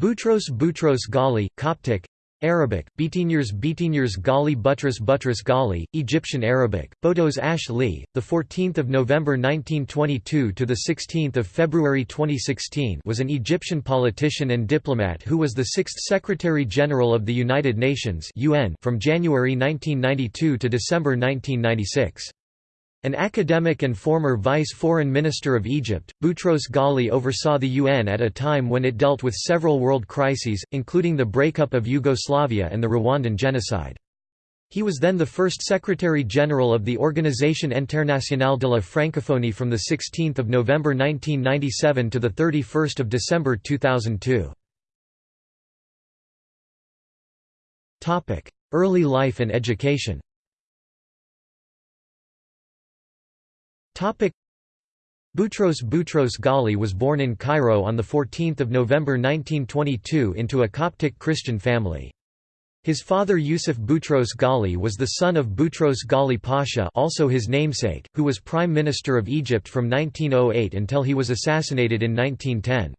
Boutros Boutros Ghali, Coptic Arabic, Bitinyers Bitinyers Ghali Buttress Buttress Ghali, Egyptian Arabic, Botos Ash Li, 14 November 1922 – to 16 February 2016 was an Egyptian politician and diplomat who was the sixth Secretary-General of the United Nations UN from January 1992 to December 1996. An academic and former vice foreign minister of Egypt, Boutros Ghali oversaw the UN at a time when it dealt with several world crises, including the breakup of Yugoslavia and the Rwandan genocide. He was then the first Secretary-General of the Organisation Internationale de la Francophonie from 16 November 1997 to 31 December 2002. Early life and education Boutros Boutros Ghali was born in Cairo on 14 November 1922 into a Coptic Christian family. His father Yusuf Boutros Ghali was the son of Boutros Ghali Pasha also his namesake, who was Prime Minister of Egypt from 1908 until he was assassinated in 1910.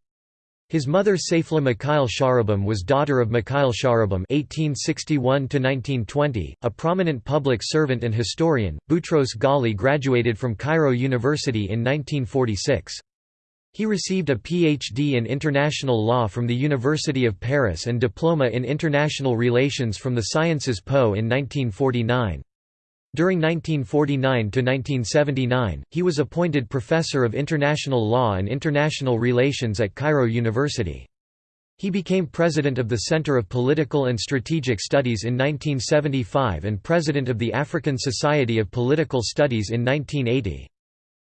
His mother Saifla Mikhail Sharubim was daughter of Mikhail Sharubim (1861–1920), a prominent public servant and historian. Boutros Ghali graduated from Cairo University in 1946. He received a PhD in international law from the University of Paris and diploma in international relations from the Sciences Po in 1949. During 1949–1979, he was appointed Professor of International Law and International Relations at Cairo University. He became President of the Center of Political and Strategic Studies in 1975 and President of the African Society of Political Studies in 1980.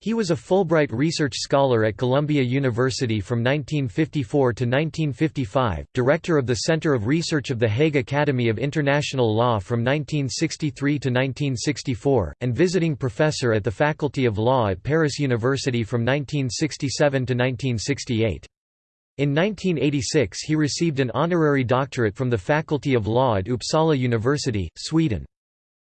He was a Fulbright Research Scholar at Columbia University from 1954 to 1955, Director of the Center of Research of the Hague Academy of International Law from 1963 to 1964, and visiting professor at the Faculty of Law at Paris University from 1967 to 1968. In 1986 he received an honorary doctorate from the Faculty of Law at Uppsala University, Sweden.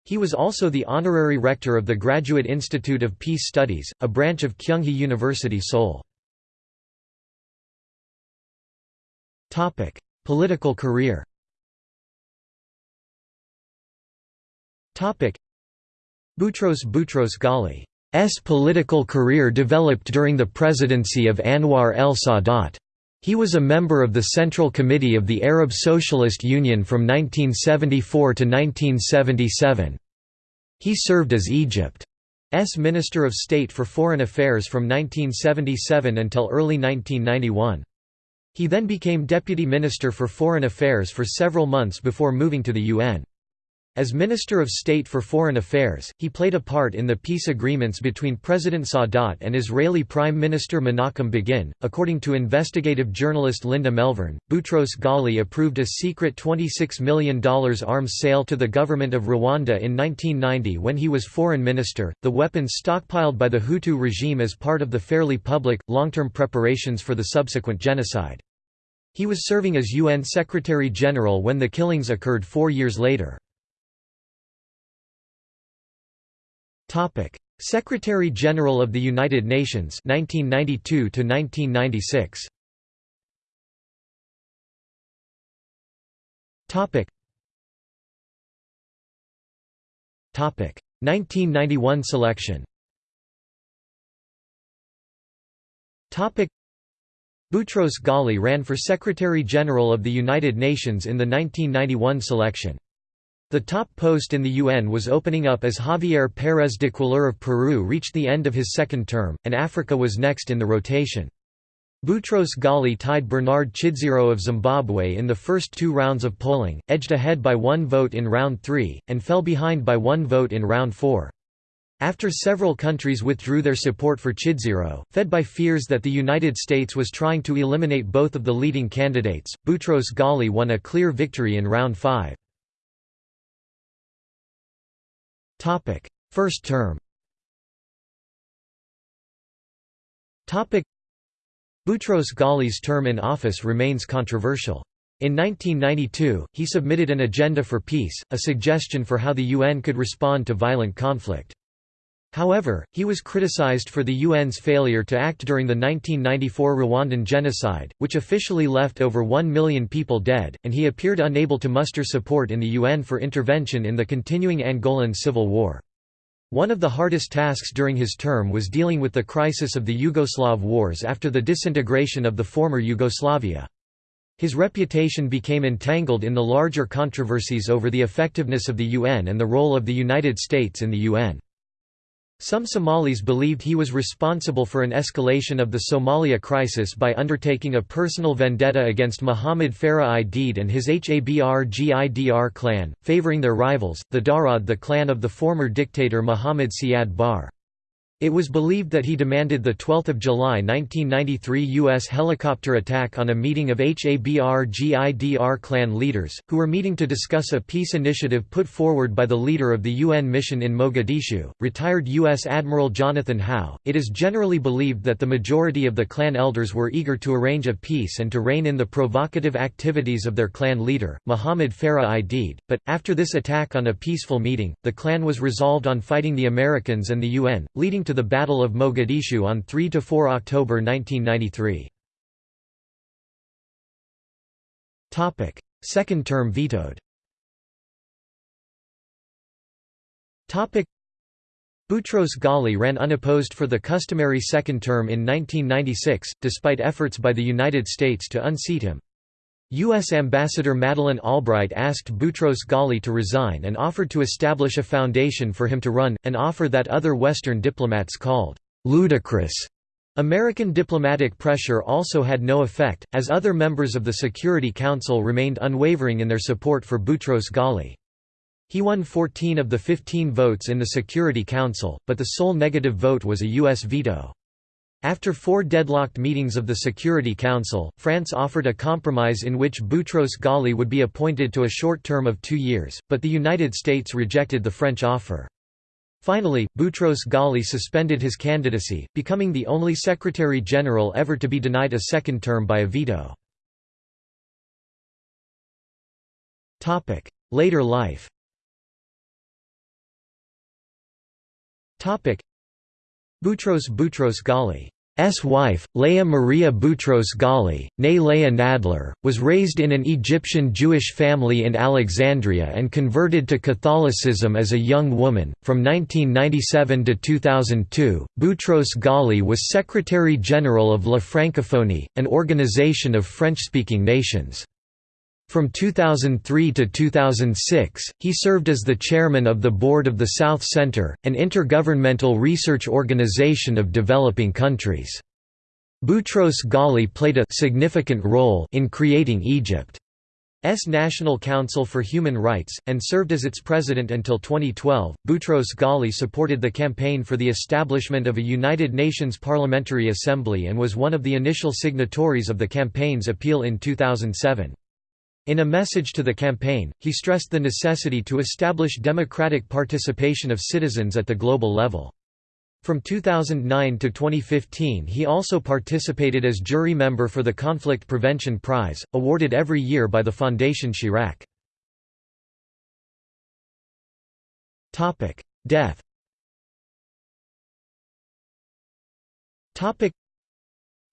He was also the honorary rector of the Graduate Institute of Peace Studies, a branch of Kyunghee University Seoul. Political career Boutros Boutros Ghali's political career developed during the presidency of Anwar el-Sadat. He was a member of the Central Committee of the Arab Socialist Union from 1974 to 1977. He served as Egypt's Minister of State for Foreign Affairs from 1977 until early 1991. He then became Deputy Minister for Foreign Affairs for several months before moving to the UN. As Minister of State for Foreign Affairs, he played a part in the peace agreements between President Sadat and Israeli Prime Minister Menachem Begin. According to investigative journalist Linda Melvern, Boutros Ghali approved a secret $26 million arms sale to the government of Rwanda in 1990 when he was foreign minister, the weapons stockpiled by the Hutu regime as part of the fairly public, long-term preparations for the subsequent genocide. He was serving as UN Secretary-General when the killings occurred four years later. Topic: Secretary General of the United Nations 1992 to 1996. Topic. Topic: 1991 selection. Topic: Boutros Ghali ran for Secretary General of the United Nations in the 1991 selection. The top post in the UN was opening up as Javier Pérez de Cuéllar of Peru reached the end of his second term, and Africa was next in the rotation. Boutros Ghali tied Bernard Chidzero of Zimbabwe in the first two rounds of polling, edged ahead by one vote in round three, and fell behind by one vote in round four. After several countries withdrew their support for Chidzero, fed by fears that the United States was trying to eliminate both of the leading candidates, Boutros Ghali won a clear victory in round five. Topic: First term. Topic: Boutros Ghali's term in office remains controversial. In 1992, he submitted an agenda for peace, a suggestion for how the UN could respond to violent conflict. However, he was criticized for the UN's failure to act during the 1994 Rwandan genocide, which officially left over 1 million people dead, and he appeared unable to muster support in the UN for intervention in the continuing Angolan civil war. One of the hardest tasks during his term was dealing with the crisis of the Yugoslav wars after the disintegration of the former Yugoslavia. His reputation became entangled in the larger controversies over the effectiveness of the UN and the role of the United States in the UN. Some Somalis believed he was responsible for an escalation of the Somalia crisis by undertaking a personal vendetta against Muhammad Farah Aidid and his Habr Gidr clan, favoring their rivals, the Darod the clan of the former dictator Muhammad Siad Barre. It was believed that he demanded the 12 July 1993 U.S. helicopter attack on a meeting of Habr Gidr clan leaders, who were meeting to discuss a peace initiative put forward by the leader of the UN mission in Mogadishu, retired U.S. Admiral Jonathan Howe. It is generally believed that the majority of the clan elders were eager to arrange a peace and to rein in the provocative activities of their clan leader, Muhammad Farah Aidid, but, after this attack on a peaceful meeting, the clan was resolved on fighting the Americans and the UN, leading to the Battle of Mogadishu on 3–4 October 1993. Second term vetoed Boutros Ghali ran unopposed for the customary second term in 1996, despite efforts by the United States to unseat him. U.S. Ambassador Madeleine Albright asked Boutros Ghali to resign and offered to establish a foundation for him to run, an offer that other Western diplomats called ludicrous. American diplomatic pressure also had no effect, as other members of the Security Council remained unwavering in their support for Boutros Ghali. He won 14 of the 15 votes in the Security Council, but the sole negative vote was a U.S. veto. After four deadlocked meetings of the Security Council, France offered a compromise in which Boutros Ghali would be appointed to a short term of two years, but the United States rejected the French offer. Finally, Boutros Ghali suspended his candidacy, becoming the only Secretary-General ever to be denied a second term by a veto. Later life Boutros Boutros Ghali's wife, Leah Maria Boutros Ghali, née Leah Nadler, was raised in an Egyptian Jewish family in Alexandria and converted to Catholicism as a young woman. From 1997 to 2002, Boutros Ghali was Secretary General of La Francophonie, an organization of French-speaking nations. From 2003 to 2006, he served as the chairman of the board of the South Center, an intergovernmental research organization of developing countries. Boutros Ghali played a significant role in creating Egypt's National Council for Human Rights, and served as its president until 2012. Boutros Ghali supported the campaign for the establishment of a United Nations Parliamentary Assembly and was one of the initial signatories of the campaign's appeal in 2007. In a message to the campaign, he stressed the necessity to establish democratic participation of citizens at the global level. From 2009 to 2015 he also participated as jury member for the Conflict Prevention Prize, awarded every year by the Fondation Chirac. Death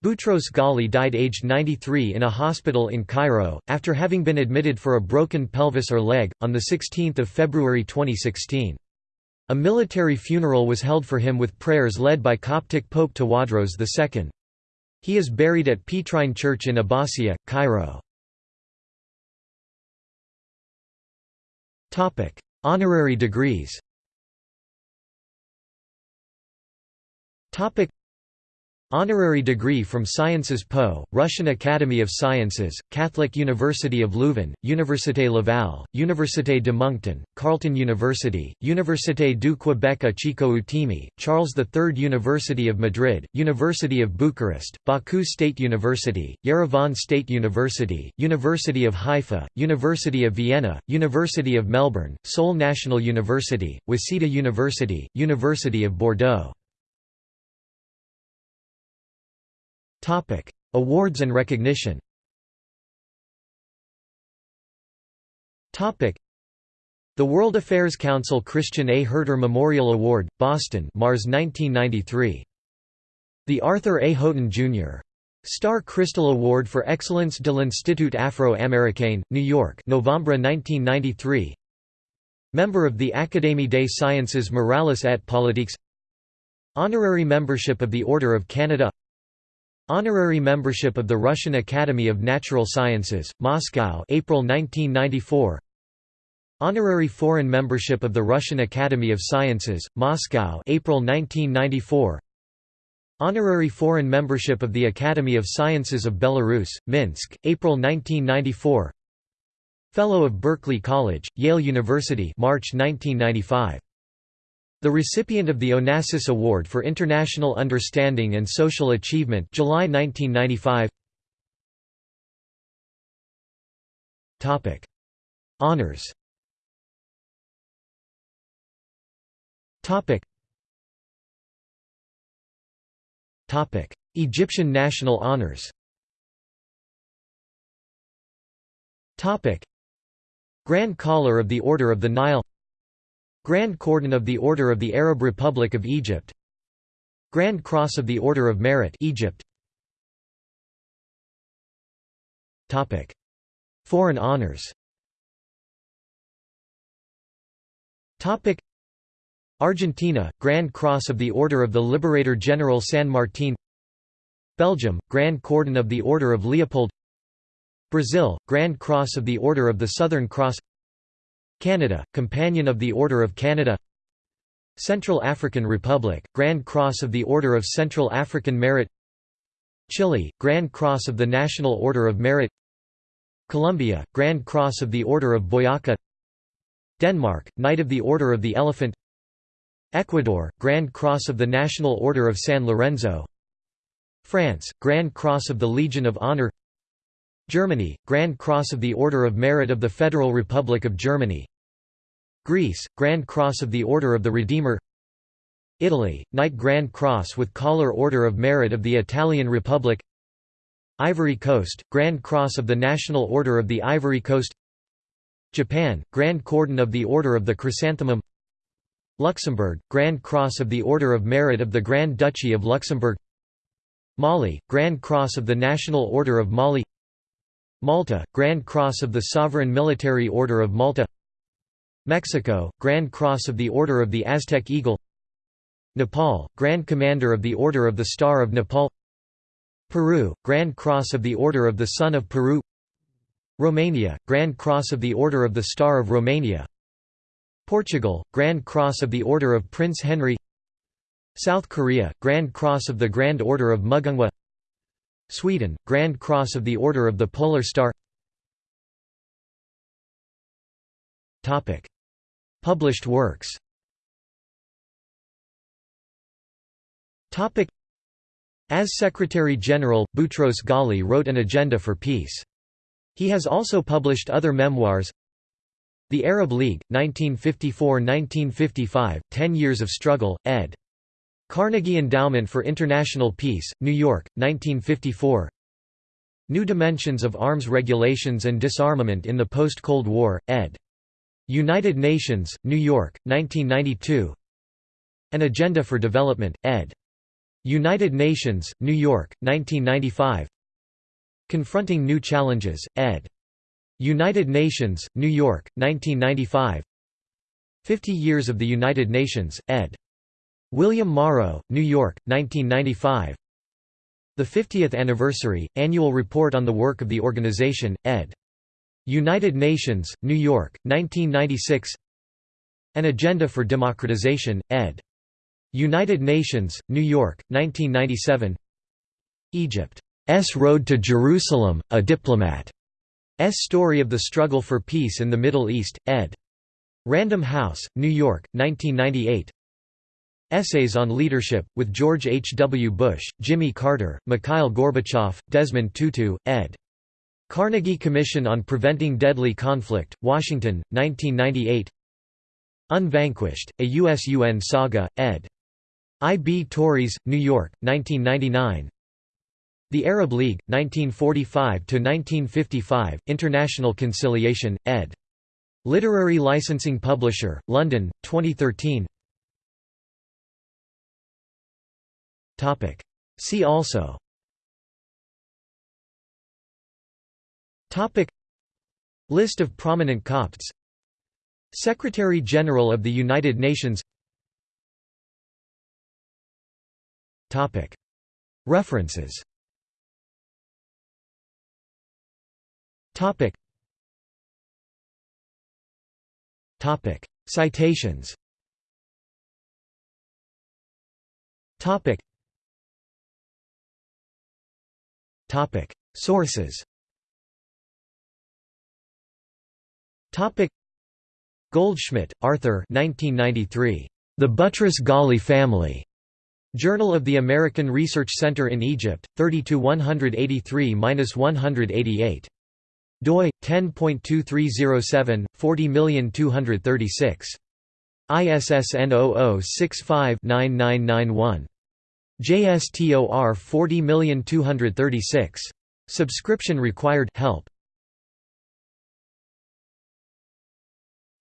Boutros Ghali died aged 93 in a hospital in Cairo, after having been admitted for a broken pelvis or leg, on 16 February 2016. A military funeral was held for him with prayers led by Coptic Pope Tawadros II. He is buried at Petrine Church in Abbasiyah, Cairo. Honorary degrees Honorary degree from Sciences Po, Russian Academy of Sciences, Catholic University of Leuven, Université Laval, Université de Moncton, Carleton University, Université du Québec à Chicoutimi, Charles III University of Madrid, University of Bucharest, Baku State University, Yerevan State University, University of Haifa, University of Vienna, University of Melbourne, Seoul National University, Waseda University, University of Bordeaux Awards and recognition. Topic: The World Affairs Council Christian A. Herter Memorial Award, Boston Mars 1993. The Arthur A. Houghton, Jr. Star Crystal Award for Excellence de l'Institut Afro-Américain, New York November 1993 Member of the Académie des Sciences Morales et Politiques Honorary membership of the Order of Canada Honorary membership of the Russian Academy of Natural Sciences, Moscow April 1994 Honorary foreign membership of the Russian Academy of Sciences, Moscow April 1994 Honorary foreign membership of the Academy of Sciences of Belarus, Minsk, April 1994 Fellow of Berkeley College, Yale University March 1995 the recipient of the Onassis Award for International Understanding and Social Achievement July 1995 Topic. Honors. Topic. Topic. Egyptian national honors. Topic. Grand Collar of the Order of the Nile Grand Cordon of the Order of the Arab Republic of Egypt. Grand Cross of the Order of Merit Egypt. Topic. Foreign honors. Topic. Argentina, Grand Cross of the Order of the Liberator General San Martin. Belgium, Grand Cordon of the Order of Leopold. Brazil, Grand Cross of the Order of the Southern Cross Canada, Companion of the Order of Canada. Central African Republic, Grand Cross of the Order of Central African Merit. Chile, Grand Cross of the National Order of Merit. Colombia, Grand Cross of the Order of Boyaca. Denmark, Knight of the Order of the Elephant. Ecuador, Grand Cross of the National Order of San Lorenzo. France, Grand Cross of the Legion of Honor Germany, Grand Cross of the Order of Merit of the Federal Republic of Germany Greece, Grand Cross of the Order of the Redeemer Italy, Knight Grand Cross with Collar Order of Merit of the Italian Republic Ivory Coast, Grand Cross of the National Order of the Ivory Coast Japan, Grand Cordon of the Order of the Chrysanthemum Luxembourg, Grand Cross of the Order of Merit of the Grand Duchy of Luxembourg Mali, Grand Cross of the National Order of Mali Malta, Grand Cross of the Sovereign Military Order of Malta Mexico, Grand Cross of the Order of the Aztec Eagle Nepal, Grand Commander of the Order of the Star of Nepal Peru, Grand Cross of the Order of the Sun of Peru Romania, Grand Cross of the Order of the Star of Romania Portugal, Grand Cross of the Order of Prince Henry South Korea, Grand Cross of the Grand Order of Mugunghwa Sweden, Grand Cross of the Order of the Polar Star. Published works. As Secretary-General, Boutros Ghali wrote an agenda for peace. He has also published other memoirs. The Arab League, 1954–1955, Ten Years of Struggle, ed. Carnegie Endowment for International Peace, New York, 1954 New Dimensions of Arms Regulations and Disarmament in the Post-Cold War, ed. United Nations, New York, 1992 An Agenda for Development, ed. United Nations, New York, 1995 Confronting New Challenges, ed. United Nations, New York, 1995 Fifty Years of the United Nations, ed. William Morrow, New York, 1995 The 50th Anniversary, Annual Report on the Work of the Organization, ed. United Nations, New York, 1996 An Agenda for Democratization, ed. United Nations, New York, 1997 Egypt's Road to Jerusalem, A Diplomat S. Story of the Struggle for Peace in the Middle East, ed. Random House, New York, 1998 Essays on Leadership, with George H. W. Bush, Jimmy Carter, Mikhail Gorbachev, Desmond Tutu, ed. Carnegie Commission on Preventing Deadly Conflict, Washington, 1998 Unvanquished, a U.S.-UN saga, ed. I. B. Tauris, New York, 1999 the Arab League, 1945–1955, International Conciliation, ed. Literary Licensing Publisher, London, 2013 See also. List of prominent Copts. Secretary-General of the United Nations. References. Citations Sources Goldschmidt, Arthur 1993. The Buttress-Ghali Family. Journal of the American Research Center in Egypt, 30-183-188. doi 10.2307 402366. ISSN 0065-9991. JSTOR 40236. Subscription required help.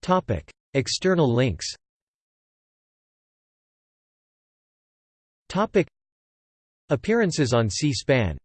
Topic: External links. Topic: Appearances on C-SPAN